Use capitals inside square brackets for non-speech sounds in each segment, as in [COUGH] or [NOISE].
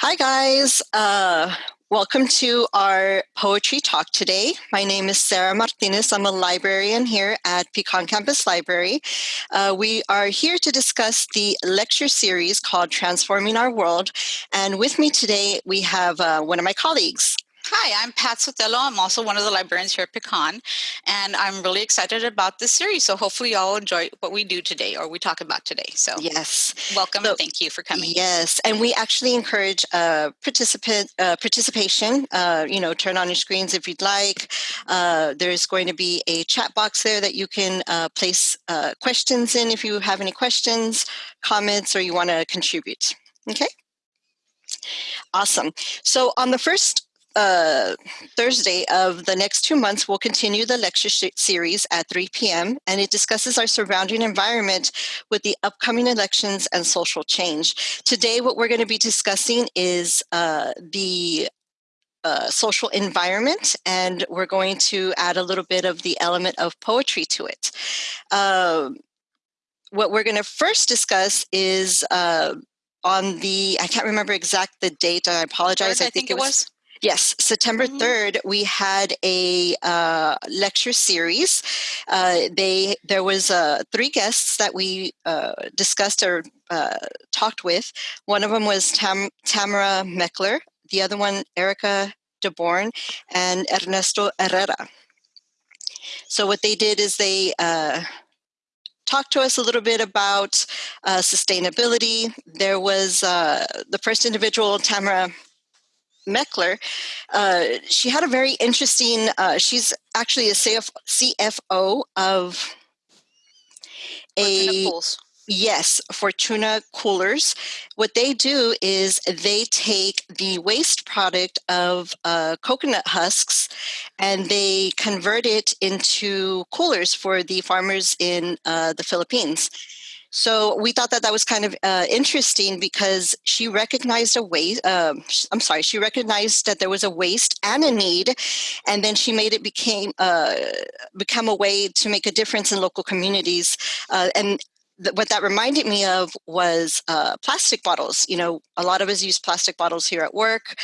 Hi, guys. Uh, welcome to our poetry talk today. My name is Sarah Martinez. I'm a librarian here at Pecan Campus Library. Uh, we are here to discuss the lecture series called Transforming Our World. And with me today, we have uh, one of my colleagues. Hi, I'm Pat Sotelo. I'm also one of the librarians here at Pecan, and I'm really excited about this series. So hopefully y'all enjoy what we do today or we talk about today. So yes, welcome so, thank you for coming. Yes, and we actually encourage uh, participant uh, participation. Uh, you know, turn on your screens if you'd like. Uh, there's going to be a chat box there that you can uh, place uh, questions in if you have any questions, comments, or you want to contribute. Okay. Awesome. So on the first uh, Thursday of the next two months, we'll continue the lecture series at 3 p.m. and it discusses our surrounding environment with the upcoming elections and social change. Today, what we're going to be discussing is uh, the uh, social environment, and we're going to add a little bit of the element of poetry to it. Uh, what we're going to first discuss is uh, on the, I can't remember exact the date, I apologize. I, I think, think, it was, was Yes, September mm-hmm. 3rd, we had a uh, lecture series. Uh, they There was uh, three guests that we uh, discussed or uh, talked with. One of them was Tam- Tamara Meckler, the other one, Erica DeBorn, and Ernesto Herrera. So what they did is they uh, talked to us a little bit about uh, sustainability. There was uh, the first individual, Tamara Meckler, uh, she had a very interesting, uh, she's actually a CF, CFO of a, yes, Fortuna Coolers. What they do is they take the waste product of uh, coconut husks and they convert it into coolers for the farmers in uh, the Philippines. So we thought that that was kind of uh, interesting because she recognized a waste. Uh, I'm sorry, she recognized that there was a waste and a need, and then she made it became uh, become a way to make a difference in local communities. Uh, and what that reminded me of was uh, plastic bottles. You know, a lot of us use plastic bottles here at work,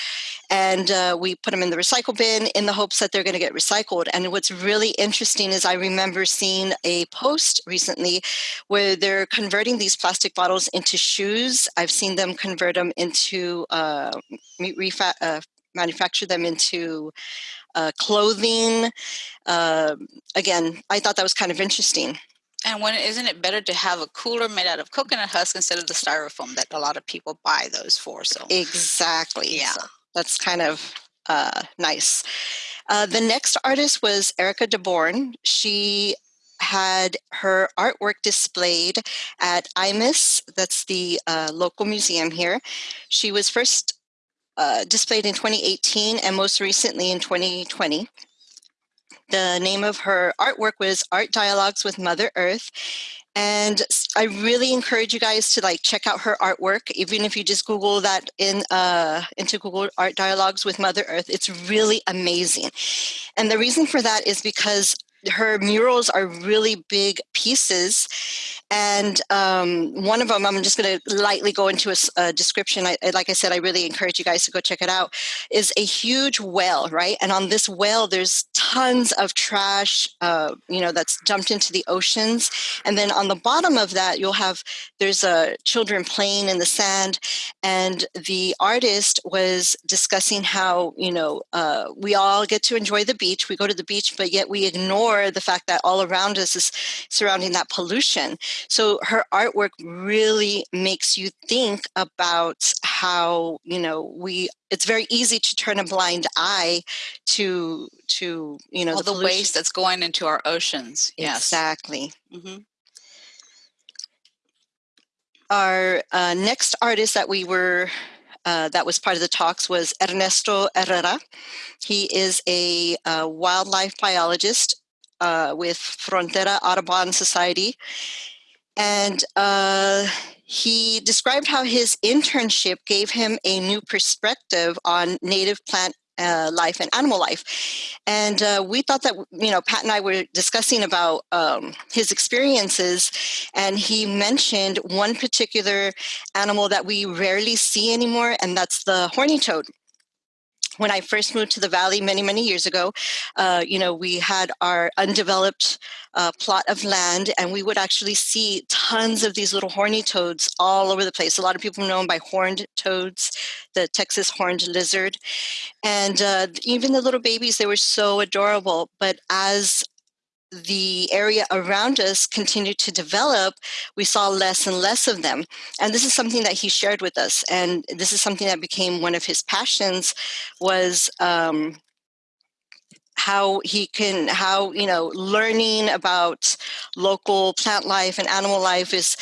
and uh, we put them in the recycle bin in the hopes that they're going to get recycled. And what's really interesting is I remember seeing a post recently where they're converting these plastic bottles into shoes. I've seen them convert them into uh, uh, manufacture them into uh, clothing. Uh, again, I thought that was kind of interesting. And when isn't it better to have a cooler made out of coconut husk instead of the styrofoam that a lot of people buy those for? So exactly, yeah, so that's kind of uh, nice. Uh, the next artist was Erica DeBorn. She had her artwork displayed at IMAS, that's the uh, local museum here. She was first uh, displayed in 2018 and most recently in 2020. The name of her artwork was Art Dialogues with Mother Earth. And I really encourage you guys to like check out her artwork, even if you just Google that in uh, into Google Art Dialogues with Mother Earth. It's really amazing. And the reason for that is because her murals are really big pieces and um, one of them i'm just going to lightly go into a, a description I, like i said i really encourage you guys to go check it out is a huge well right? And on this well there's tons of trash uh, you know that's dumped into the oceans and then on the bottom of that you'll have there's uh, children playing in the sand and the artist was discussing how you know uh, we all get to enjoy the beach we go to the beach but yet we ignore ignore the fact that all around us is surrounding that pollution. So her artwork really makes you think about how, you know, we it's very easy to turn a blind eye to to, you know, all the, the waste that's going into our oceans. Yes. Exactly. Mm-hmm. Our uh, next artist that we were uh, that was part of the talks was Ernesto Herrera. He is a uh, wildlife biologist uh, with Frontera Audubon Society. And uh, he described how his internship gave him a new perspective on native plant uh, life and animal life. And uh, we thought that, you know, Pat and I were discussing about um, his experiences, and he mentioned one particular animal that we rarely see anymore, and that's the horny toad when I first moved to the valley many, many years ago, uh, you know, we had our undeveloped uh, plot of land, and we would actually see tons of these little horny toads all over the place. A lot of people know them by horned toads, the Texas horned lizard, and uh, even the little babies. They were so adorable. But as the area around us continued to develop, we saw less and less of them. And this is something that he shared with us. And this is something that became one of his passions was um, how he can, how, you know, learning about local plant life and animal life is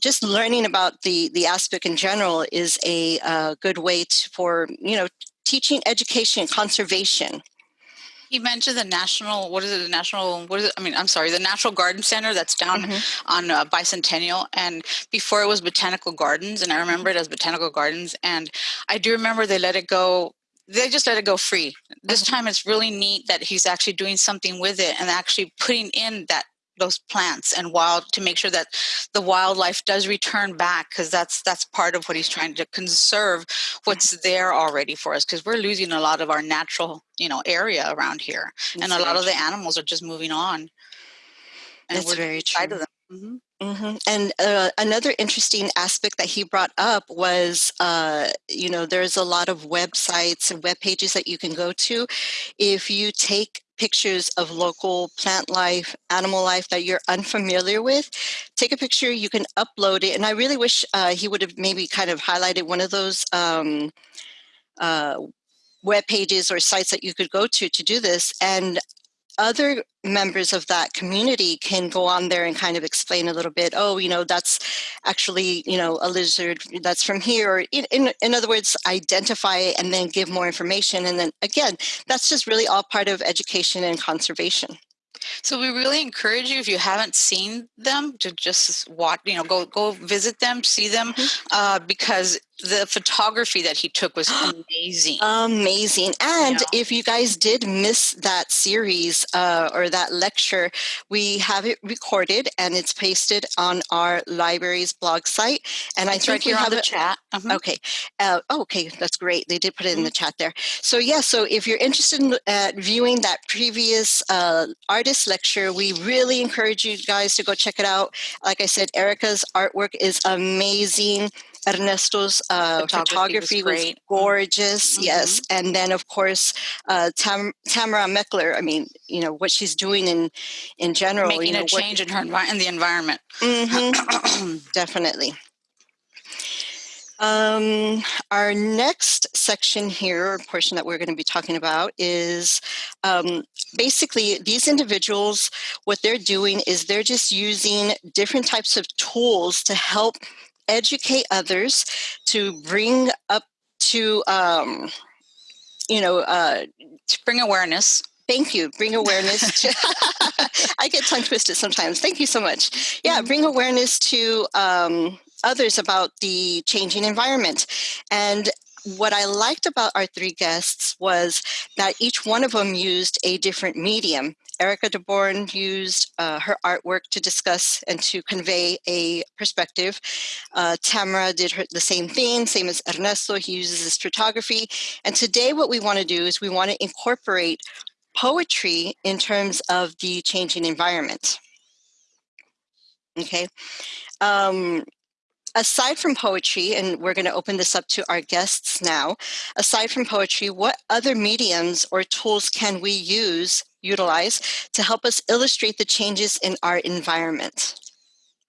just learning about the, the aspect in general is a uh, good way to, for, you know, teaching education, conservation. You mentioned the national. What is it? The national. What is it? I mean, I'm sorry. The Natural Garden Center that's down mm-hmm. on uh, Bicentennial, and before it was Botanical Gardens, and I remember it as Botanical Gardens, and I do remember they let it go. They just let it go free. This mm-hmm. time, it's really neat that he's actually doing something with it and actually putting in that those plants and wild to make sure that the wildlife does return back because that's that's part of what he's trying to conserve what's there already for us because we're losing a lot of our natural you know area around here that's and a lot of the animals are just moving on and that's very true of them. Mm-hmm. Mm-hmm. And uh, another interesting aspect that he brought up was, uh, you know, there's a lot of websites and web pages that you can go to. If you take pictures of local plant life, animal life that you're unfamiliar with, take a picture, you can upload it. And I really wish uh, he would have maybe kind of highlighted one of those um, uh, web pages or sites that you could go to to do this. And other members of that community can go on there and kind of explain a little bit oh you know that's actually you know a lizard that's from here or in, in, in other words identify it and then give more information and then again that's just really all part of education and conservation so we really encourage you if you haven't seen them to just watch, you know, go go visit them, see them, mm-hmm. uh, because the photography that he took was amazing. amazing. And yeah. if you guys did miss that series uh, or that lecture, we have it recorded and it's pasted on our library's blog site. And it's I think right here have on the chat. Uh-huh. Okay. Uh, oh, okay, that's great. They did put it mm-hmm. in the chat there. So yeah, so if you're interested in uh, viewing that previous uh, artist lecture, we really encourage you guys to go check it out. Like I said, Erica's artwork is amazing. Ernesto's uh, photography, photography was, was, gorgeous, mm-hmm. yes. And then, of course, uh, Tam- Tamara Meckler. I mean, you know what she's doing in in general, making you know, a change in her in the environment. Mm-hmm. [CLEARS THROAT] Definitely. Um, our next section here, or portion that we're going to be talking about, is um, basically these individuals, what they're doing is they're just using different types of tools to help educate others, to bring up to, um, you know, uh, to bring awareness. Thank you. Bring awareness [LAUGHS] to. [LAUGHS] I get tongue twisted sometimes. Thank you so much. Yeah, mm-hmm. bring awareness to um, others about the changing environment. And what I liked about our three guests was that each one of them used a different medium. Erica DeBorn used uh, her artwork to discuss and to convey a perspective. Uh, Tamara did her, the same thing, same as Ernesto. He uses his photography. And today, what we want to do is we want to incorporate poetry in terms of the changing environment. Okay. Um, aside from poetry, and we're going to open this up to our guests now, aside from poetry, what other mediums or tools can we use, utilize, to help us illustrate the changes in our environment?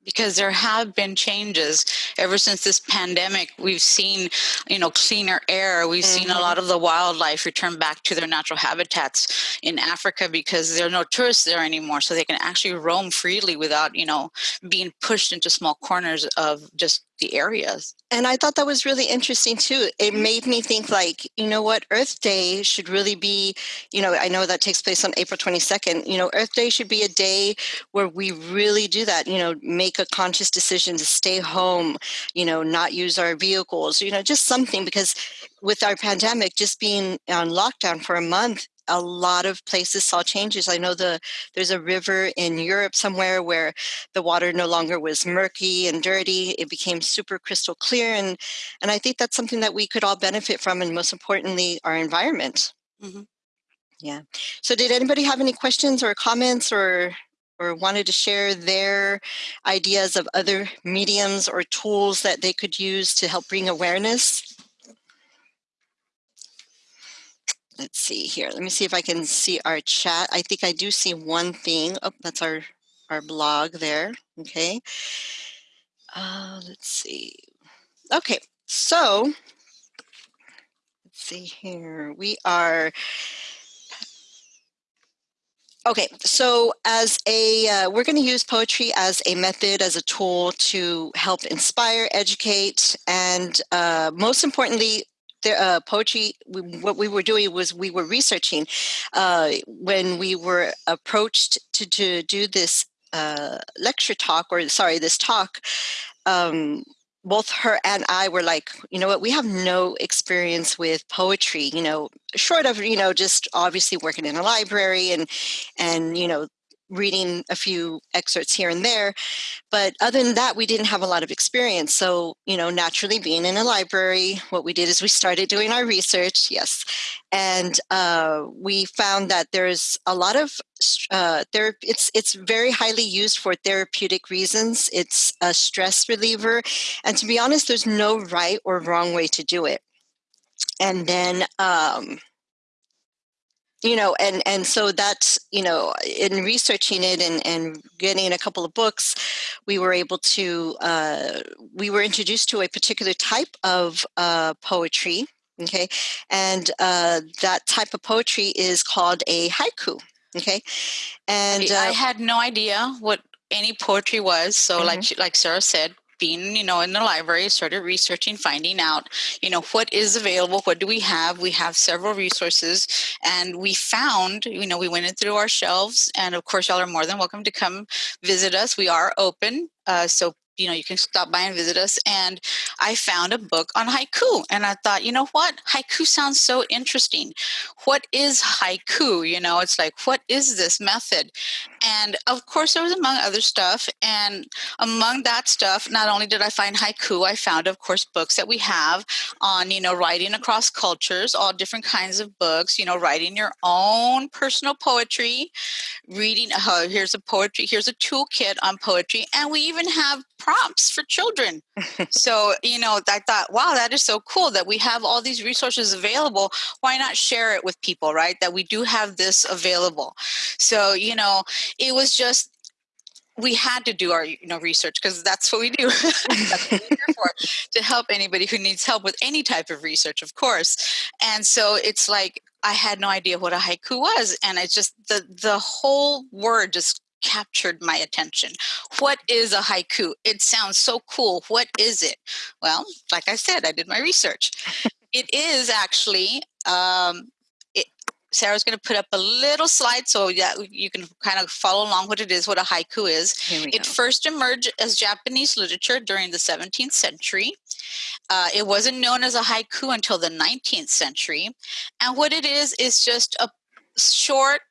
because there have been changes ever since this pandemic we've seen you know cleaner air we've mm-hmm. seen a mm-hmm. lot of the wildlife return back to their natural habitats in africa because there are no tourists there anymore so they can actually roam freely without you know being pushed into small corners of just the areas. And I thought that was really interesting too. It mm-hmm. made me think like, you know what, Earth Day should really be, you know, I know that takes place on April 22nd. You know, Earth Day should be a day where we really do that, you know, make a conscious decision to stay home, you know, not use our vehicles, you know, just something because with our pandemic just being on lockdown for a month a lot of places saw changes. I know the there's a river in Europe somewhere where the water no longer was murky and dirty. It became super crystal clear, and and I think that's something that we could all benefit from, and most importantly, our environment. Mm-hmm. Yeah. So, did anybody have any questions or comments or or wanted to share their ideas of other mediums or tools that they could use to help bring awareness? Let's see here. Let me see if I can see our chat. I think I do see one thing. Oh, that's our, our blog there. Okay. Uh, let's see. Okay, so let's see here. We are Okay, so as a, uh, we're going to use poetry as a method, as a tool to help inspire, educate, and uh, most importantly, the, uh, poetry, we, what we were doing was we were researching uh, when we were approached to, to do this uh, lecture talk, or sorry, this talk. Um, both her and I were like, you know what, we have no experience with poetry, you know, short of, you know, just obviously working in a library and, and, you know, reading a few excerpts here and there. But other than that, we didn't have a lot of experience. So, you know, naturally being in a library, what we did is we started doing our research, yes. And uh, we found that there's a lot of uh, there. It's it's very highly used for therapeutic reasons. It's a stress reliever, and to be honest, there's no right or wrong way to do it. And then um, you know and and so that's you know in researching it and and getting a couple of books we were able to uh, we were introduced to a particular type of uh, poetry okay and uh, that type of poetry is called a haiku okay and i uh, had no idea what any poetry was so mm-hmm. like like sarah said being, you know, in the library, started researching, finding out, you know, what is available, what do we have? We have several resources, and we found, you know, we went through our shelves, and of course, y'all are more than welcome to come visit us. We are open, uh, so you know, you can stop by and visit us. And I found a book on haiku. And I thought, you know what? Haiku sounds so interesting. What is haiku? You know, it's like, what is this method? And of course, there was among other stuff. And among that stuff, not only did I find haiku, I found, of course, books that we have on, you know, writing across cultures, all different kinds of books, you know, writing your own personal poetry, reading, uh, here's a poetry, here's a toolkit on poetry. And we even have prompts for children. so, you know, I thought, wow, that is so cool that we have all these resources available. Why not share it with people, right? That we do have this available. So, you know, it was just we had to do our you know research because that's what we do [LAUGHS] what for, to help anybody who needs help with any type of research of course and so it's like i had no idea what a haiku was and it's just the the whole word just captured my attention. What is a haiku? It sounds so cool. What is it? Well, like I said, I did my research. it is actually um, Sarah's going to put up a little slide so that you can kind of follow along what it is, what a haiku is. It go. first emerged as Japanese literature during the 17th century. Uh, it wasn't known as a haiku until the 19th century. And what it is, is just a short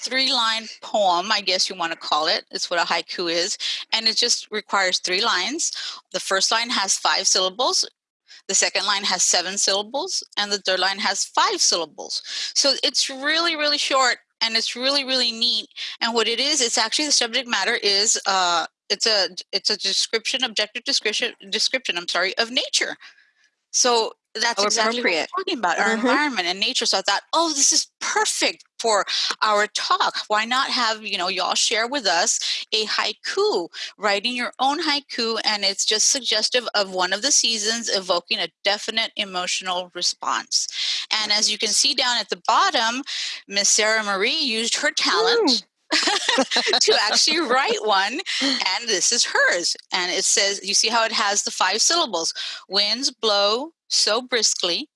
three line poem, I guess you want to call it. It's what a haiku is. And it just requires three lines. The first line has five syllables. The second line has seven syllables, and the third line has five syllables. So it's really, really short, and it's really, really neat. And what it is, it's actually the subject matter is uh, it's a it's a description, objective description description. I'm sorry, of nature. So that's exactly what we're talking about our mm-hmm. environment and nature so i thought oh this is perfect for our talk why not have you know y'all share with us a haiku writing your own haiku and it's just suggestive of one of the seasons evoking a definite emotional response and as you can see down at the bottom miss sarah marie used her talent [LAUGHS] to actually write one. And this is hers. And it says, you see how it has the five syllables winds blow so briskly,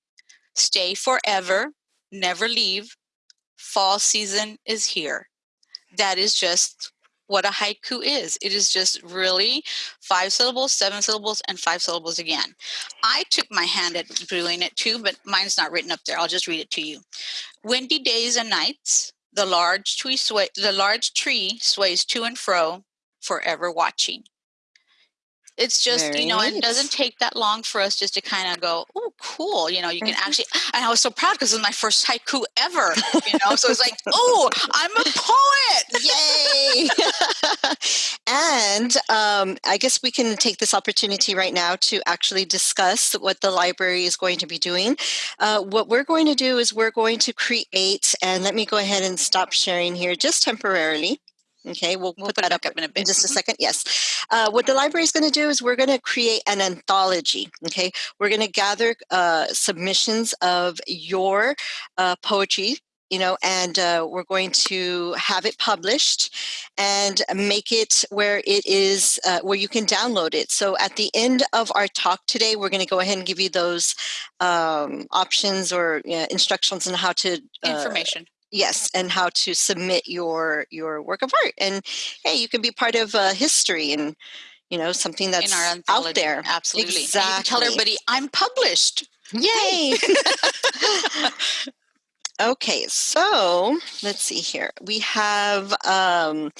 stay forever, never leave, fall season is here. That is just what a haiku is. It is just really five syllables, seven syllables, and five syllables again. I took my hand at doing it too, but mine's not written up there. I'll just read it to you. Windy days and nights, the large tree, sway, the large tree sways to and fro, forever watching it's just Very you know it doesn't take that long for us just to kind of go oh cool you know you can mm-hmm. actually and i was so proud because it was my first haiku ever you know so it's like [LAUGHS] oh i'm a poet! Yay! [LAUGHS] And um, i guess we can take this opportunity right now to actually discuss what the library is going to be doing. Uh, what we're going to do is we're going to create and let me go ahead and stop sharing here just temporarily Okay, we'll, we'll put, put that up, up in, a in, just a mm-hmm. second. Yes. Uh, what the library is going to do is we're going to create an anthology. Okay, we're going to gather uh, submissions of your uh, poetry. You know, and uh, we're going to have it published and make it where it is uh, where you can download it. So at the end of our talk today, we're going to go ahead and give you those um, options or instructions on how to uh, information yes and how to submit your your work of art and hey you can be part of uh, history and you know something that's out there. absolutely exactly. tell everybody i'm published. Yay [LAUGHS] [LAUGHS] [LAUGHS] Okay, so let's see here. We have, um,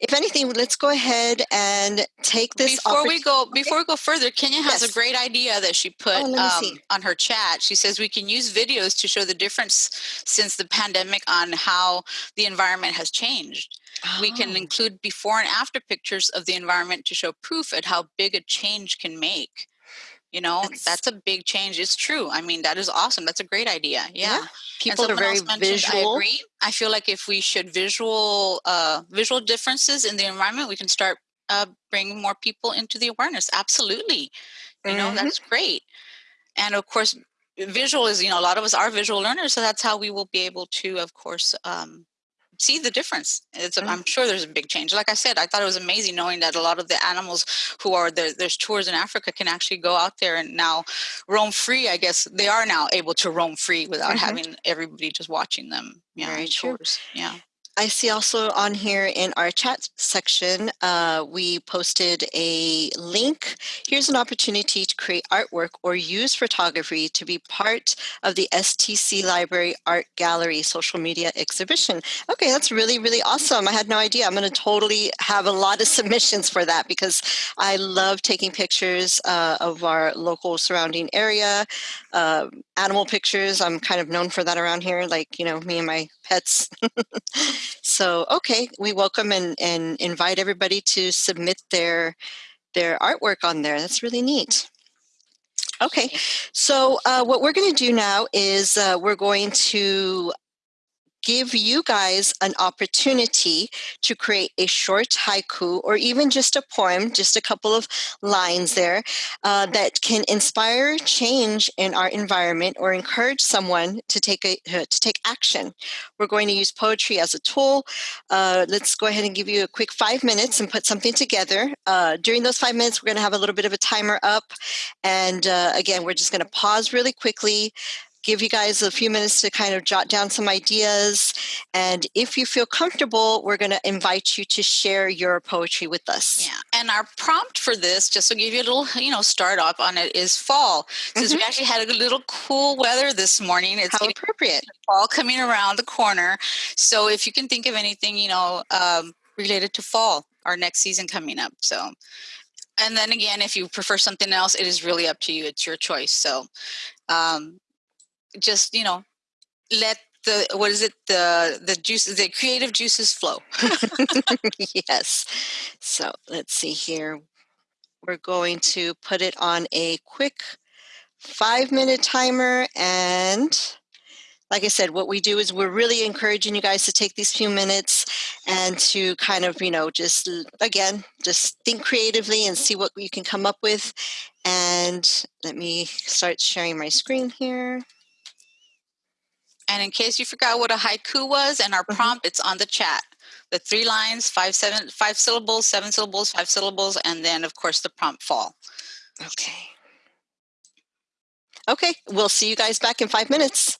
if anything, let's go ahead and take this. Before we go, before we go further, Kenya has yes. a great idea that she put oh, um, on her chat. She says we can use videos to show the difference since the pandemic on how the environment has changed. Oh. We can oh. include before and after pictures of the environment to show proof at how big a change can make. You know, that's, that's, a big change. It's true. I mean, that is awesome. That's a great idea. Yeah. yeah. People are very visual. I agree. I feel like if we should visual uh, visual differences in the environment, we can start uh, bringing more people into the awareness. Absolutely. You mm-hmm. know, that's great. And of course, visual is, you know, a lot of us are visual learners. So that's how we will be able to, of course, um, see the difference. It's, mm-hmm. I'm sure there's a big change. Like I said, I thought it was amazing knowing that a lot of the animals who are there, there's tours in Africa can actually go out there and now roam free. I guess they are now able to roam free without mm-hmm. having everybody just watching them. Yeah, Very tours. True. Yeah. I see also on here in our chat section, uh, we posted a link. Here's an opportunity to create artwork or use photography to be part of the STC Library Art Gallery social media exhibition. Okay, that's really, really awesome. I had no idea. I'm going to totally have a lot of [LAUGHS] submissions for that because I love taking pictures uh, of our local surrounding area, uh, animal pictures. I'm kind of known for that around here, like, you know, me and my pets. [LAUGHS] so, okay, we welcome and, and invite everybody to submit their their artwork on there. That's really neat. Okay, so uh, what we're going to do now is uh, we're going to give you guys an opportunity to create a short haiku or even just a poem, just a couple of lines there uh, that can inspire change in our environment or encourage someone to take a uh, to take action. We're going to use poetry as a tool. Uh, let's go ahead and give you a quick five minutes and put something together. Uh, during those five minutes, we're going to have a little bit of a timer up, and uh, again, we're just going to pause really quickly give you guys a few minutes to kind of jot down some ideas. And if you feel comfortable, we're going to invite you to share your poetry with us. Yeah. And our prompt for this, just to give you a little, you know, start off on it, is fall. Since mm-hmm. we actually had a little cool weather this morning, it's How appropriate. Fall coming around the corner. So if you can think of anything, you know, um, related to fall, our next season coming up. So and then again if you prefer something else it is really up to you it's your choice so um, just you know let the what is it the the juice the creative juices flow [LAUGHS] yes so let's see here we're going to put it on a quick five minute timer and like I said, what we do is we're really encouraging you guys to take these few minutes and to kind of, you know, just again, just think creatively and see what you can come up with. And let me start sharing my screen here. And in case you forgot what a haiku was and our mm-hmm. prompt, it's on the chat. The three lines, five, seven, five syllables, seven syllables, five syllables, and then of course the prompt fall. Okay. Okay, we'll see you guys back in five minutes.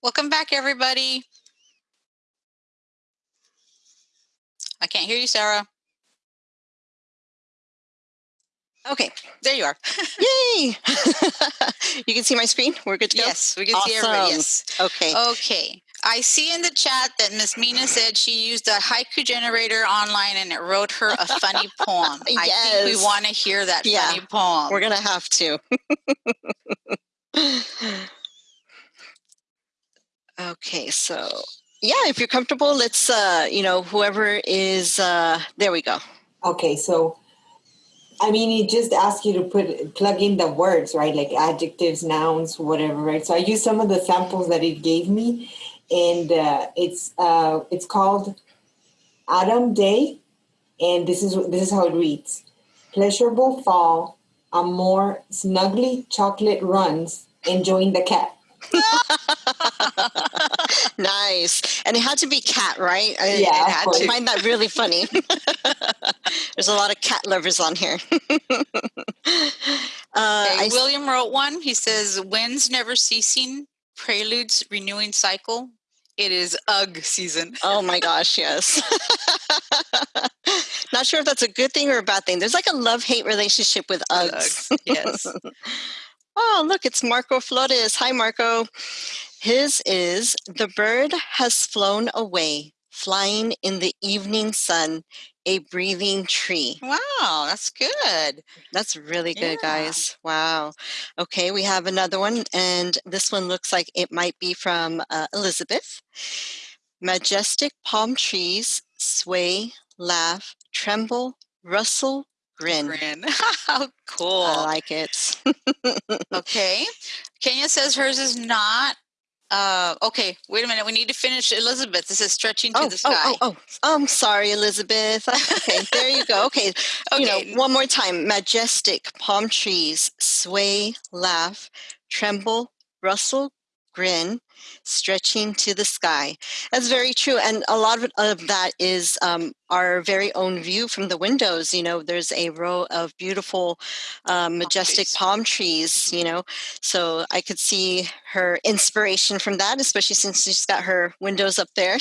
Welcome back, everybody. I can't hear you, Sarah. Okay. There you are. [LAUGHS] Yay! [LAUGHS] you can see my screen? We're good to go? Yes, we can awesome. see everybody. Yes. Okay. Okay. I see in the chat that Miss Mina said she used a haiku generator online and it wrote her a funny [LAUGHS] poem. yes. I think we want to hear that yeah, funny poem. We're going to have to. Okay, so yeah, if you're comfortable, let's, uh, you know, whoever is, uh, there we go. Okay, so I mean, it just asks you to put plug in the words, right? Like adjectives, nouns, whatever, right? So I used some of the samples that it gave me, and uh, it's uh, it's called Autumn Day, and this is this is how it reads: Pleasurable fall, a more snuggly chocolate runs, enjoying the cat. [LAUGHS] nice. And it had to be cat, right? Yeah, it had to. I find that really funny. [LAUGHS] There's a lot of cat lovers on here. [LAUGHS] uh, okay, William wrote one. He says, Winds never ceasing, preludes renewing cycle. It is UGG season. Oh my gosh, yes. Not sure if that's a good thing or a bad thing. There's like a love hate relationship with Uggs. Uggs yes. Oh, look, it's Marco Flores. Hi, Marco. His is The bird has flown away, flying in the evening sun, a breathing tree. Wow, that's good. That's really good, yeah. guys. Wow. Okay, we have another one, and this one looks like it might be from uh, Elizabeth. Majestic palm trees sway, laugh, tremble, rustle, grin. Grin. [LAUGHS] How cool. I like it. [LAUGHS] okay. Kenya says hers is not. Uh, okay, wait a minute. We need to finish Elizabeth. This is stretching to oh, the sky. Oh, oh, oh. I'm sorry, Elizabeth. Okay, there you go. Okay. [LAUGHS] okay. You know, one more time. Majestic palm trees sway, laugh, tremble, rustle, grin, stretching to the sky. That's very true. And a lot of that is um, our very own view from the windows. You know, there's a row of beautiful, um, majestic palm trees, mm-hmm. you know. So I could see her inspiration from that, especially since she's got her windows up there.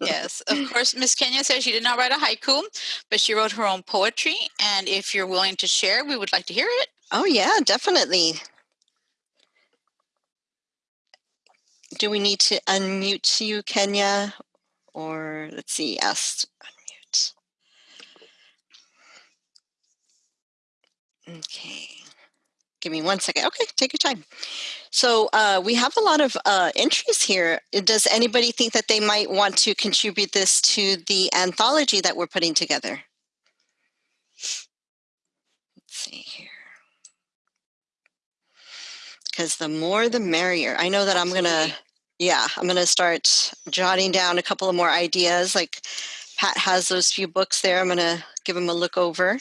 yes, of [LAUGHS] course. Miss Kenya says she did not write a haiku, but she wrote her own poetry. And if you're willing to share, we would like to hear it. Oh, yeah, definitely. Do we need to unmute you, Kenya? Or let's see, ask unmute. Okay. Give me one second. Okay, take your time. So uh, we have a lot of uh, entries here. Does anybody think that they might want to contribute this to the anthology that we're putting together? Let's see here. Because the more the merrier. I know that I'm going to yeah, I'm going to start jotting down a couple of more ideas. Like Pat has those few books there. I'm going to give them a look over.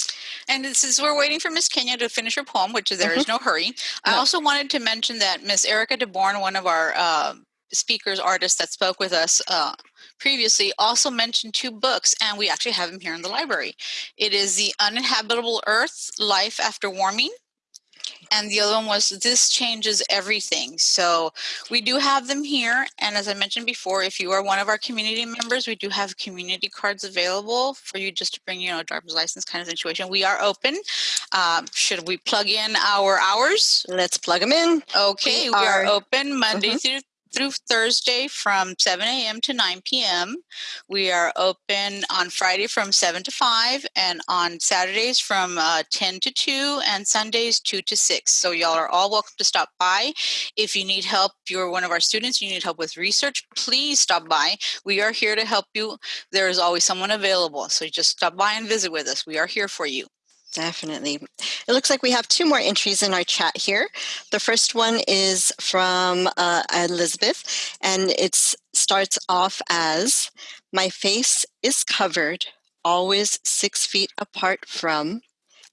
And since we're waiting for Miss Kenya to finish her poem, which there mm-hmm. is no hurry, no. I also wanted to mention that Miss Erica DeBorn, one of our uh, speakers, artists that spoke with us uh, previously, also mentioned two books, and we actually have them here in the library. It is The Uninhabitable Earth Life After Warming and the other one was this changes everything. So we do have them here and as i mentioned before if you are one of our community members we do have community cards available for you just to bring you know a driver's license kind of situation. We are open. Um, should we plug in our hours? Let's plug them in. Okay we, we are, are, open monday mm-hmm. through through Thursday from 7 a.m. to 9 p.m. We are open on Friday from 7 to 5 and on Saturdays from uh, 10 to 2 and Sundays 2 to 6. So y'all are all welcome to stop by. If you need help, you're one of our students, you need help with research, please stop by. We are here to help you. There is always someone available. So just stop by and visit with us. We are here for you. Definitely. It looks like we have two more entries in our chat here. The first one is from uh, Elizabeth, and it starts off as My face is covered, always six feet apart from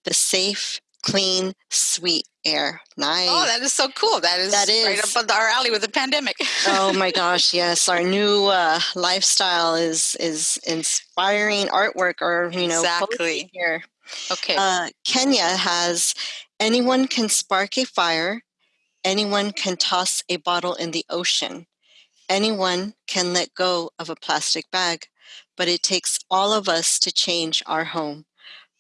the safe, clean, sweet air. Nice. Oh, that is so cool. That is, that is. right up our alley with the pandemic. oh my [LAUGHS] gosh, yes. Our new uh, lifestyle is is inspiring artwork or, you know, exactly. here. Okay. Uh, Kenya has anyone can spark a fire, anyone can toss a bottle in the ocean. Anyone can let go of a plastic bag, but it takes all of us to change our home.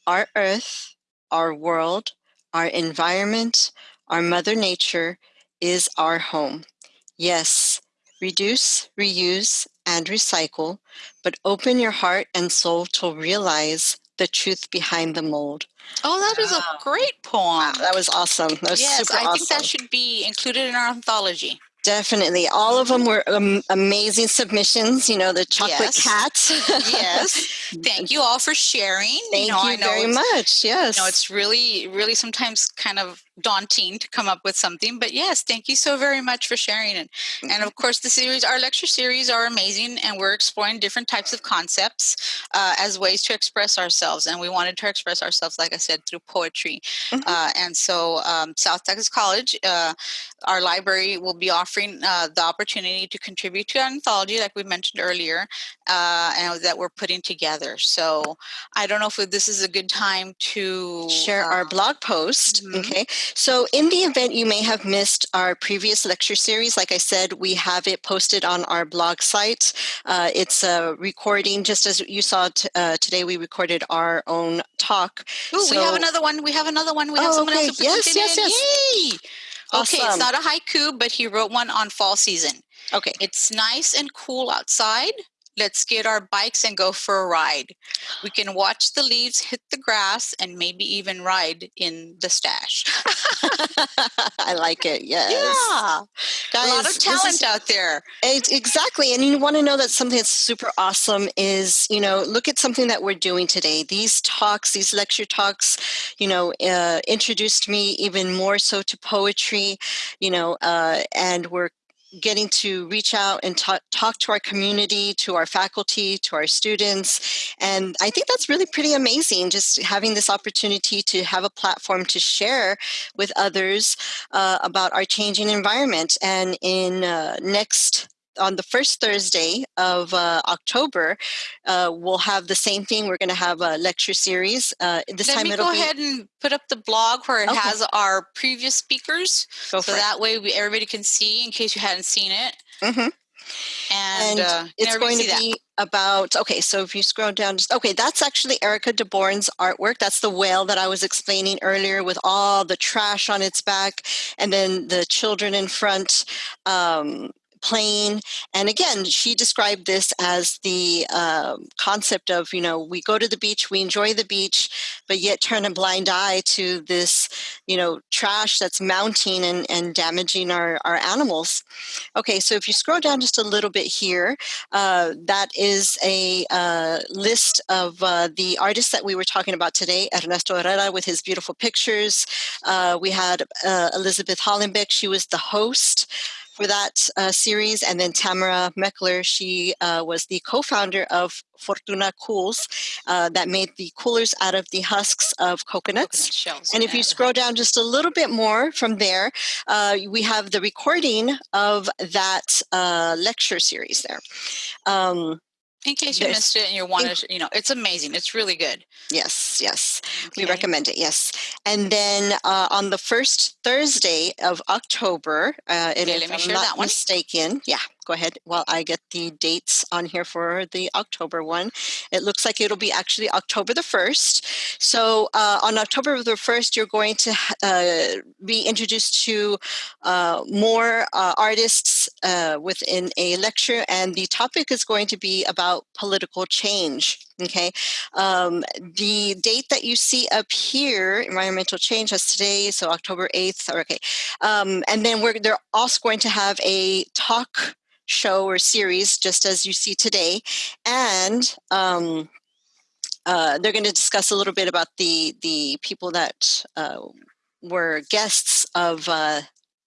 Our earth, our world, our environment, our Mother Nature is our home. Yes, reduce, reuse, and recycle, but open your heart and soul to realize the truth behind the mold. Oh, that is a great poem. Wow, that was awesome. That was yes, I awesome. think that should be included in our anthology. Definitely. All of them were um, amazing submissions. You know, the chocolate Yes. cats. yes. [LAUGHS] Thank you all for sharing. Thank know, you very much. Yes. You know, it's really, really sometimes kind of daunting to come up with something. But yes, thank you so very much for sharing it. And of course, the series, our lecture series are amazing, and we're exploring different types of concepts uh, as ways to express ourselves. And we wanted to express ourselves, like I said, through poetry. Mhm. Uh, and so, um, South Texas College, uh, our library will be offering uh, the opportunity to contribute to an anthology, like we mentioned earlier, uh, and that we're putting together. So, I don't know if this is a good time to share our uh, blog post. mhm. Okay. So, in the event you may have missed our previous lecture series, like I said, we have it posted on our blog site. Uh, it's a recording, just as you saw uh, today, we recorded our own talk. Ooh, we have another one. We have another one. We have Oh, someone okay. else who Yes, yes, in. yes. Yay! Okay, it's not a haiku, but he wrote one on fall season. Okay. It's nice and cool outside. Let's get our bikes and go for a ride. We can watch the leaves hit the grass and maybe even ride in the stash. [LAUGHS] I like it. Yes. Yeah, Guys, a lot of talent is- out there. Ex- Exactly. And you want to know that something that's super awesome is, you know, look at something that we're doing today. These talks, these lecture talks, you know, uh, introduced me even more so to poetry, you know, uh, and we're getting to reach out and talk, to our community, to our faculty, to our students. And I think that's really pretty amazing, just having this opportunity to have a platform to share with others uh, about our changing environment. And in uh, next on the first Thursday of uh, October, uh, we'll have the same thing. We're going to have a lecture series. Uh, this Let time me it'll go be ahead and put up the blog where it Okay. has our previous speakers, go so that way we, everybody can see in case you hadn't seen it. it. Mhm. And, And uh, It's going to that. be about okay. So if you scroll down, just okay, that's actually Erica DeBourne's artwork. That's the whale that I was explaining earlier, with all the trash on its back, and then the children in front. Um, playing and again she described this as the um, concept of you know we go to the beach we enjoy the beach but yet turn a blind eye to this you know trash that's mounting and, and damaging our, our animals. Okay so if you scroll down just a little bit here uh, that is a uh, list of uh, the artists that we were talking about today. Ernesto herrera with his beautiful pictures. Uh, we had uh, elizabeth hollenbeck she was the host for that uh, series. And then Tamara Meckler, she uh, was the co founder of Fortuna Cools uh, that made the coolers out of the husks of coconuts. Coconut shells. And if yeah. you scroll down just a little bit more from there, uh, we have the recording of that uh, lecture series there. Um, in case you there's- missed it and you want to, you know, it's amazing. It's really good. yes, yes. We recommend it, yes. And then uh, on the first Thursday of October, uh, and Okay, if I'm not that one. mistaken, yeah, go ahead while I get the dates on here for the October one. It looks like it'll be actually October the 1st. So uh, on October the 1st, you're going to uh, be introduced to uh, more uh, artists uh, within a lecture, and the topic is going to be about political change. Okay, um, the date that you see up here, environmental change, that's today, so October 8th. Okay, um, and then we're they're also going to have a talk show or series, just as you see today, and um, uh, they're going to discuss a little bit about the the people that uh, were guests of uh,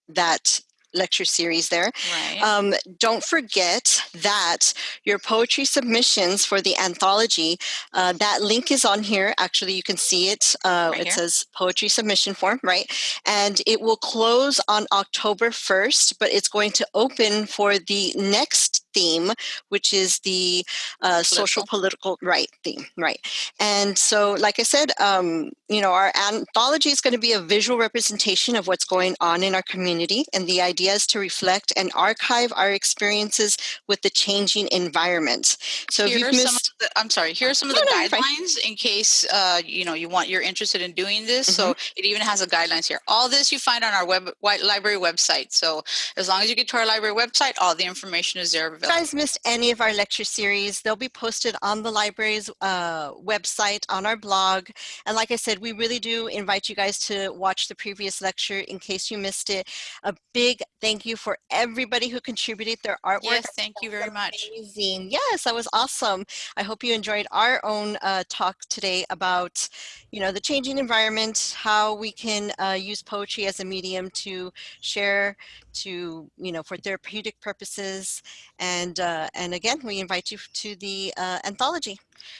that lecture series there. Right. Um, don't forget that your poetry submissions for the anthology, uh, that link is on here. Actually, you can see it. Uh, Right it here? says poetry submission form, right? And it will close on October 1st, but it's going to open for the next theme, which is the uh, social political right theme, right? And so, like I said, um, you know, our anthology is going to be a visual representation of what's going on in our community, and the idea is to reflect and archive our experiences with the changing environment. So, Here if you've some of missed, the, I'm sorry. Here are some of No, the no, guidelines in case uh, you know you want you're interested in doing this. So Mm-hmm. it even has a guidelines here. All this you find on our web white library website. So as long as you get to our library website, all the information is there available. Guys missed any of our lecture series, they'll be posted on the library's uh, website on our blog. And like I said, we really do invite you guys to watch the previous lecture in case you missed it. A big thank you for everybody who contributed their artwork. Yes, thank you very much. Amazing. Yes, that was awesome. I hope you enjoyed our own uh, talk today about, you know, the changing environment, how we can uh, use poetry as a medium to share, to, you know, for therapeutic purposes. And, uh, and again, we invite you to the uh, anthology.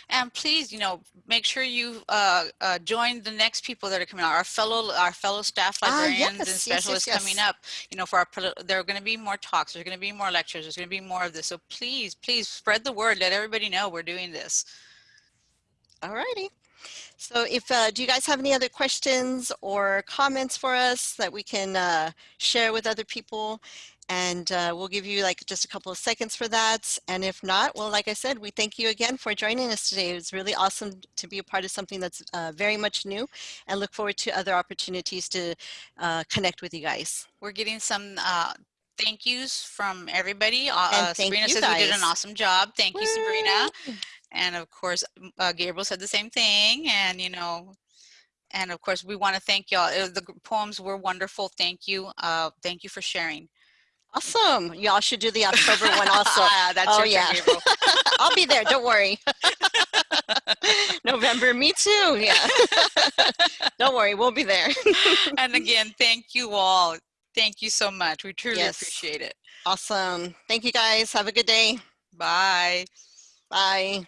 And please, you know, make sure you uh, uh, join the next people that are coming out. Our fellow, our fellow staff Ah, librarians and yes, yes, specialists yes, coming up. You know, for our, there are going to be more talks. There's going to be more lectures. There's going to be more of this. So please, please spread the word. Let everybody know we're doing this. All righty. So if, uh, do you guys have any other questions or comments for us that we can uh, share with other people? And uh, we'll give you like just a couple of seconds for that. And if not, well, like I said, we thank you again for joining us today. It was really awesome to be a part of something that's uh, very much new and look forward to other opportunities to uh, connect with you guys. We're getting some uh, thank yous from everybody. Uh, Sabrina you says we did an awesome job. Thank you, Sabrina. And of course, uh, Gabriel said the same thing. And, you know, and of course, we want to thank y'all. The poems were wonderful. Thank you. Uh, thank you for sharing. Awesome. Y'all should do the October one also. [LAUGHS] That's Oh, yeah. [LAUGHS] I'll be there. Don't worry. [LAUGHS] November, me too. Yeah. Don't worry. We'll be there. and again, thank you all. Thank you so much. We truly Yes. appreciate it. Awesome. Thank you guys. Have a good day. Bye. Bye.